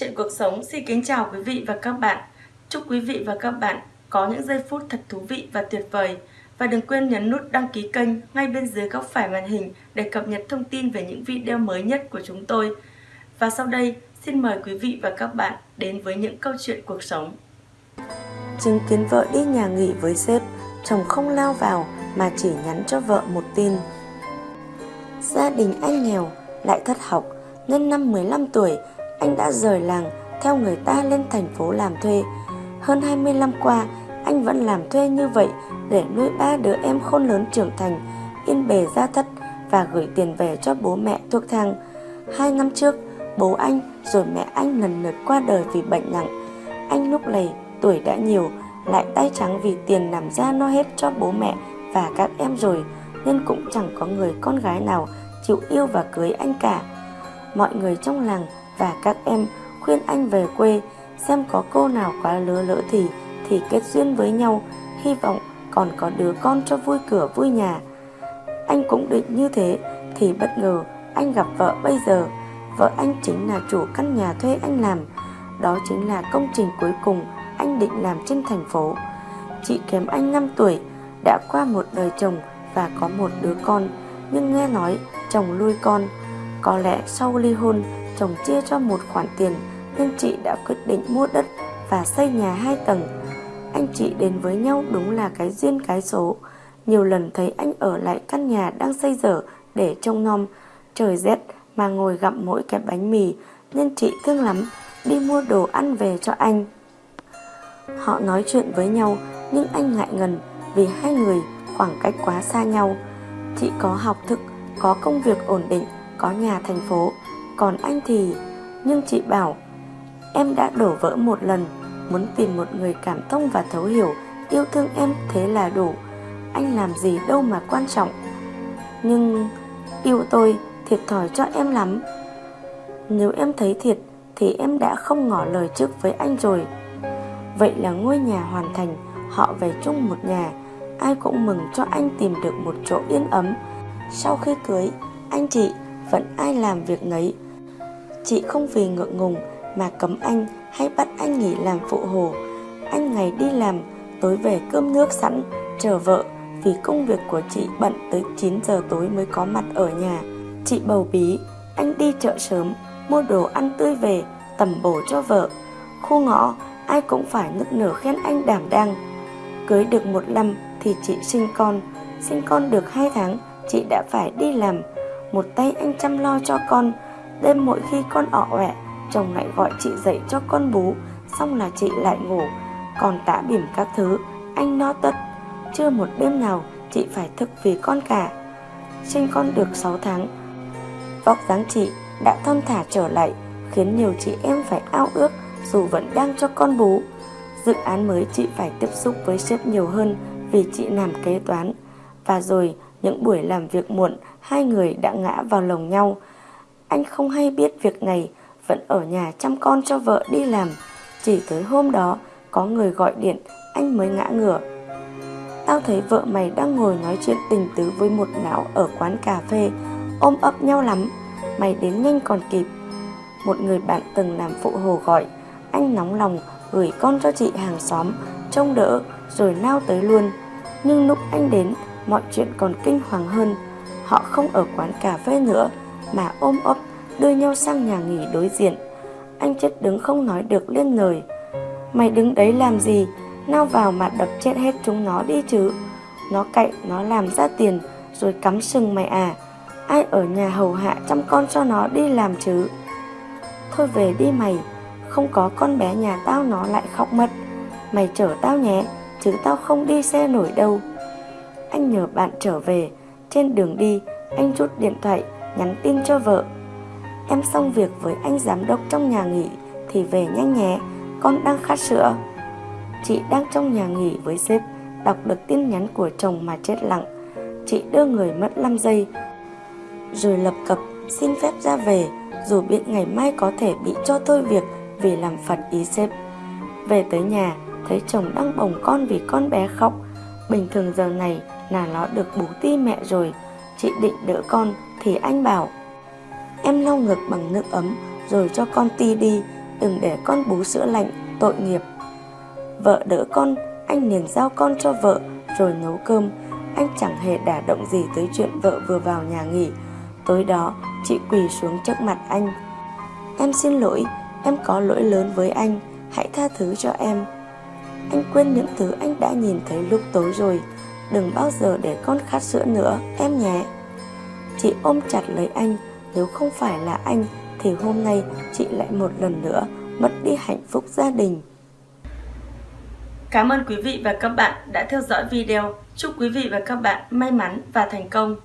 Chuyện cuộc sống xin kính chào quý vị và các bạn. Chúc quý vị và các bạn có những giây phút thật thú vị và tuyệt vời. Và đừng quên nhấn nút đăng ký kênh ngay bên dưới góc phải màn hình để cập nhật thông tin về những video mới nhất của chúng tôi. Và sau đây, xin mời quý vị và các bạn đến với những câu chuyện cuộc sống. Chứng kiến vợ đi nhà nghỉ với sếp, chồng không lao vào mà chỉ nhắn cho vợ một tin. Gia đình anh nghèo, lại thất học, nên năm 15 tuổi anh đã rời làng theo người ta lên thành phố làm thuê. Hơn 20 năm qua, anh vẫn làm thuê như vậy để nuôi ba đứa em khôn lớn trưởng thành, yên bề gia thất và gửi tiền về cho bố mẹ thuốc thang. Hai năm trước, bố anh rồi mẹ anh lần lượt qua đời vì bệnh nặng. Anh lúc này tuổi đã nhiều, lại tay trắng vì tiền làm ra no hết cho bố mẹ và các em rồi, nên cũng chẳng có người con gái nào chịu yêu và cưới anh cả. Mọi người trong làng và các em khuyên anh về quê xem có cô nào quá lứa lỡ thì thì kết duyên với nhau, hy vọng còn có đứa con cho vui cửa vui nhà. Anh cũng định như thế thì bất ngờ anh gặp vợ bây giờ. Vợ anh chính là chủ căn nhà thuê anh làm. Đó chính là công trình cuối cùng anh định làm trên thành phố. Chị kém anh 5 tuổi, đã qua một đời chồng và có một đứa con, nhưng nghe nói chồng nuôi con. Có lẽ sau ly hôn, chồng chia cho một khoản tiền nên chị đã quyết định mua đất và xây nhà hai tầng. Anh chị đến với nhau đúng là cái duyên cái số. Nhiều lần thấy anh ở lại căn nhà đang xây dở để trông nom. Trời rét mà ngồi gặm mỗi cái bánh mì nên chị thương lắm đi mua đồ ăn về cho anh. Họ nói chuyện với nhau nhưng anh ngại ngần vì hai người khoảng cách quá xa nhau. Chị có học thức, có công việc ổn định, có nhà thành phố, còn anh thì... Nhưng chị bảo, em đã đổ vỡ một lần, muốn tìm một người cảm thông và thấu hiểu, yêu thương em thế là đủ. Anh làm gì đâu mà quan trọng. Nhưng yêu tôi thiệt thòi cho em lắm. Nếu em thấy thiệt thì em đã không ngỏ lời trước với anh rồi. Vậy là ngôi nhà hoàn thành, họ về chung một nhà, ai cũng mừng cho anh tìm được một chỗ yên ấm. Sau khi cưới, anh chị vẫn ai làm việc nấy. Chị không vì ngượng ngùng mà cấm anh hay bắt anh nghỉ làm phụ hồ. Anh ngày đi làm, tối về cơm nước sẵn, chờ vợ vì công việc của chị bận tới 9 giờ tối mới có mặt ở nhà. Chị bầu bí, anh đi chợ sớm, mua đồ ăn tươi về, tầm bổ cho vợ. Khu ngõ, ai cũng phải nức nở khen anh đảm đang. Cưới được một năm thì chị sinh con, sinh con được hai tháng, chị đã phải đi làm. Một tay anh chăm lo cho con, đêm mỗi khi con ọ ọe, chồng lại gọi chị dậy cho con bú, xong là chị lại ngủ. Còn tả bỉm các thứ, anh no tất. Chưa một đêm nào chị phải thức vì con cả. Sinh con được 6 tháng, vóc dáng chị đã thon thả trở lại, khiến nhiều chị em phải ao ước dù vẫn đang cho con bú. Dự án mới chị phải tiếp xúc với sếp nhiều hơn vì chị làm kế toán. Và rồi những buổi làm việc muộn, hai người đã ngã vào lồng nhau. Anh không hay biết việc này, vẫn ở nhà chăm con cho vợ đi làm. Chỉ tới hôm đó, có người gọi điện, anh mới ngã ngửa. Tao thấy vợ mày đang ngồi nói chuyện tình tứ với một não ở quán cà phê, ôm ấp nhau lắm. Mày đến nhanh còn kịp. Một người bạn từng làm phụ hồ gọi, anh nóng lòng gửi con cho chị hàng xóm, trông đỡ rồi lao tới luôn. Nhưng lúc anh đến, mọi chuyện còn kinh hoàng hơn. Họ không ở quán cà phê nữa, mà ôm ấp đưa nhau sang nhà nghỉ đối diện. Anh chết đứng không nói được lên lời. Mày đứng đấy làm gì? Nào vào mà đập chết hết chúng nó đi chứ. Nó cậy, nó làm ra tiền, rồi cắm sừng mày à. Ai ở nhà hầu hạ chăm con cho nó đi làm chứ. Thôi về đi mày, không có con bé nhà tao nó lại khóc mất. Mày chở tao nhé, chứ tao không đi xe nổi đâu. Anh nhờ bạn trở về, trên đường đi, anh rút điện thoại, nhắn tin cho vợ. Em xong việc với anh giám đốc trong nhà nghỉ thì về nhanh nhé, con đang khát sữa. Chị đang trong nhà nghỉ với sếp, đọc được tin nhắn của chồng mà chết lặng. Chị đưa người mất 5 giây, rồi lập cập xin phép ra về, dù biết ngày mai có thể bị cho thôi việc vì làm phật ý sếp. Về tới nhà, thấy chồng đang bồng con vì con bé khóc. Bình thường giờ này là nó được bú ti mẹ rồi, chị định đỡ con thì anh bảo Em lau ngực bằng nước ấm rồi cho con ti đi, đừng để con bú sữa lạnh, tội nghiệp. Vợ đỡ con, anh liền giao con cho vợ, rồi nấu cơm. Anh chẳng hề đả động gì tới chuyện vợ vừa vào nhà nghỉ. Tối đó, chị quỳ xuống trước mặt anh. Em xin lỗi, em có lỗi lớn với anh, hãy tha thứ cho em. Anh quên những thứ anh đã nhìn thấy lúc tối rồi, đừng bao giờ để con khát sữa nữa, em nhé. Chị ôm chặt lấy anh, nếu không phải là anh thì hôm nay chị lại một lần nữa mất đi hạnh phúc gia đình. Cảm ơn quý vị và các bạn đã theo dõi video. Chúc quý vị và các bạn may mắn và thành công.